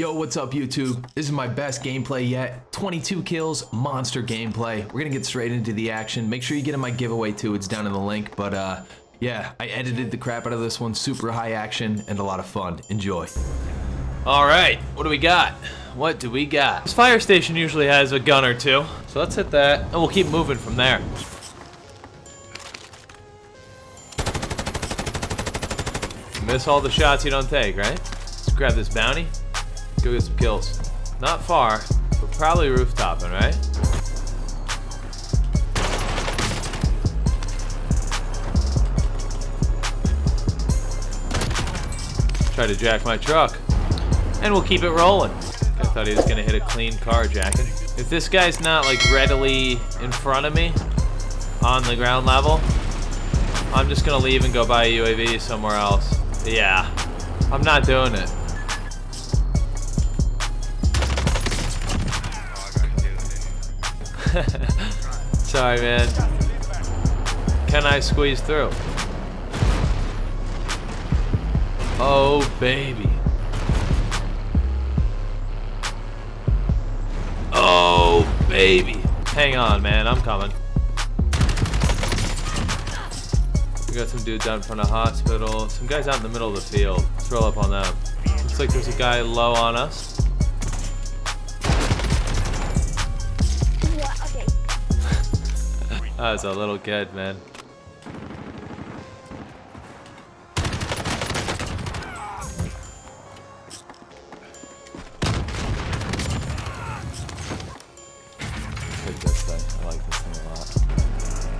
Yo, what's up YouTube? This is my best gameplay yet. 22 kills, monster gameplay. We're gonna get straight into the action. Make sure you get in my giveaway too, it's down in the link. But uh, yeah, I edited the crap out of this one. Super high action and a lot of fun. Enjoy. All right, what do we got? What do we got? This fire station usually has a gun or two. So let's hit that and we'll keep moving from there. Miss all the shots you don't take, right? Let's grab this bounty. Go get some kills. Not far, but probably rooftopping, right? Try to jack my truck. And we'll keep it rolling. I thought he was gonna hit a clean car jacking. If this guy's not like readily in front of me on the ground level, I'm just gonna leave and go buy a UAV somewhere else. Yeah, I'm not doing it. Sorry, man. Can I squeeze through? Oh, baby. Oh, baby. Hang on, man. I'm coming. We got some dudes out in front of hospital. Some guys out in the middle of the field. Let's roll up on them. Looks like there's a guy low on us. That was a little good, man. I like this thing a lot.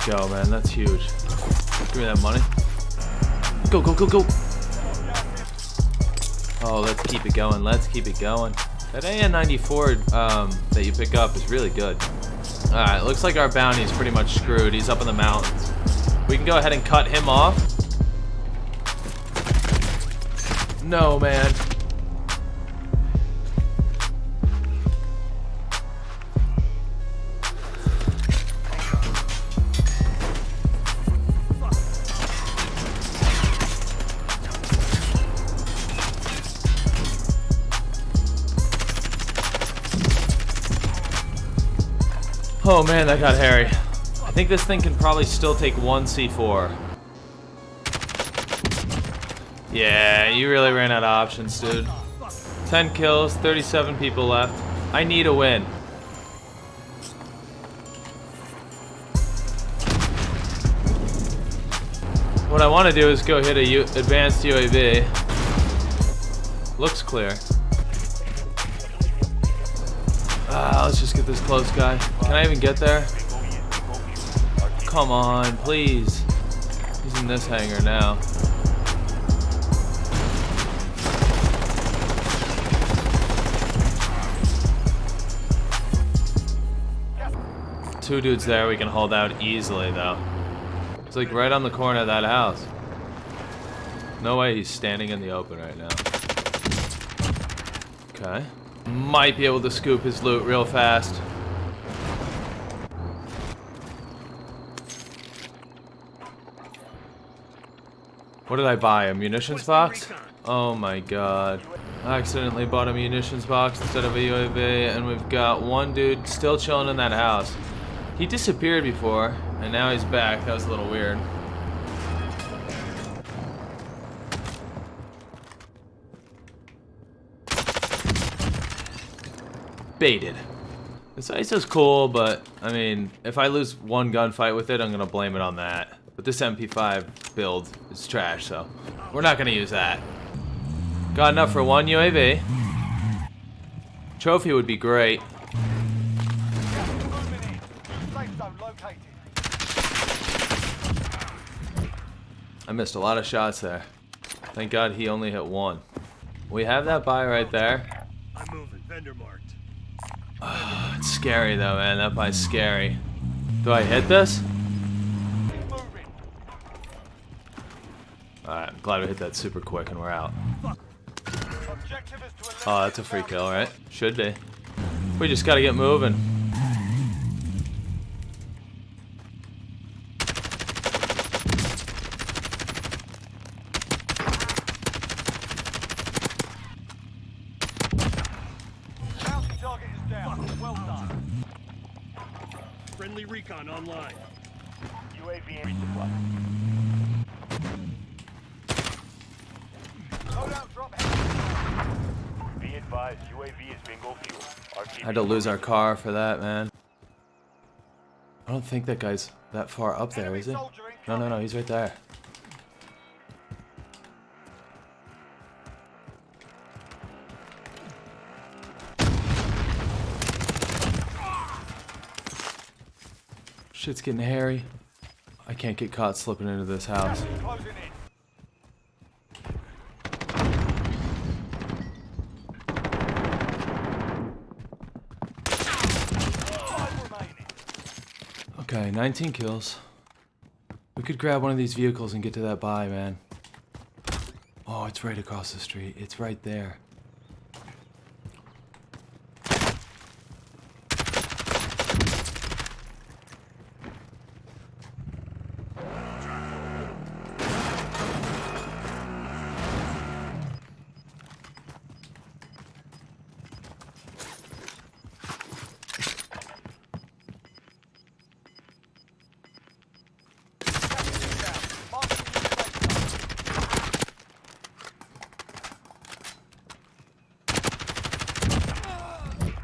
Let's go, man. That's huge. Give me that money. Go, go, go, go. Oh, let's keep it going. Let's keep it going. That AN-94 um, that you pick up is really good. Alright, looks like our bounty is pretty much screwed. He's up in the mountains. We can go ahead and cut him off. No, man. Oh man, that got hairy. I think this thing can probably still take one C4. Yeah, you really ran out of options, dude. 10 kills, 37 people left. I need a win. What I want to do is go hit a U advanced UAV. Looks clear. Ah, let's just get this close guy. Can I even get there? Come on, please. He's in this hangar now. Two dudes there we can hold out easily though. It's like right on the corner of that house. No way he's standing in the open right now. Okay. Might be able to scoop his loot real fast. What did I buy? A munitions box? Oh my god. I accidentally bought a munitions box instead of a UAV, and we've got one dude still chilling in that house. He disappeared before, and now he's back. That was a little weird. Baited. This ISO's cool, but I mean, if I lose one gunfight with it, I'm gonna blame it on that. But this MP5 build is trash, so we're not gonna use that. Got enough for one UAV. Trophy would be great. I missed a lot of shots there. Thank God he only hit one. We have that buy right there. I'm moving. Vendor marked. It's scary though, man. That buy's scary. Do I hit this? Alright, I'm glad we hit that super quick and we're out. Oh, that's a free kill, right? Should be. We just gotta get moving. bounty target is down. Well done. Friendly recon online. UAV resupply. Loadout drop heavy. Be advised, UAV is bingo fuel. RTB Had to lose our car for that, man. I don't think that guy's that far up there, is he? No, no, no, he's right there. Shit's getting hairy. I can't get caught slipping into this house. Okay, 19 kills. We could grab one of these vehicles and get to that buy, man. Oh, it's right across the street. It's right there.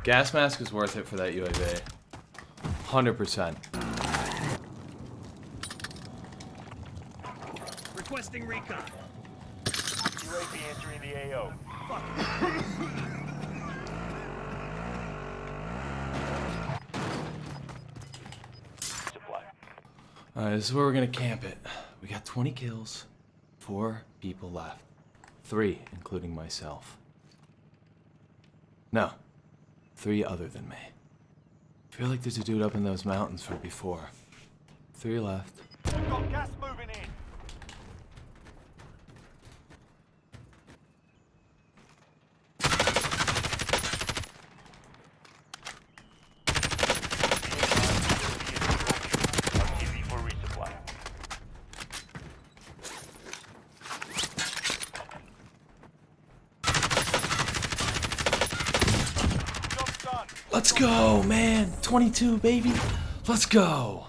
Gas mask is worth it for that UAV. 100%. Requesting recon. UAV entering the AO. Fuck. Supply. Alright, this is where we're gonna camp it. We got 20 kills, four people left. Three, including myself. No, three other than me. I feel like there's a dude up in those mountains from before. Three left. We've got gas moving in. RTB for resupply. Job done. Let's go, man! 22, baby! Let's go!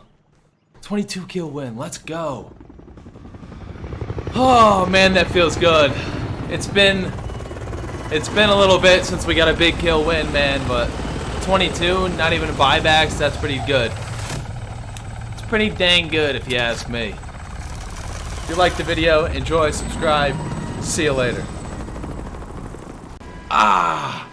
22 kill win, let's go! Oh man, that feels good. It's been it's been a little bit since we got a big kill win, man, but 22, not even buybacks, that's pretty good. It's pretty dang good if you ask me. If you liked the video, enjoy, subscribe. See you later. Ah!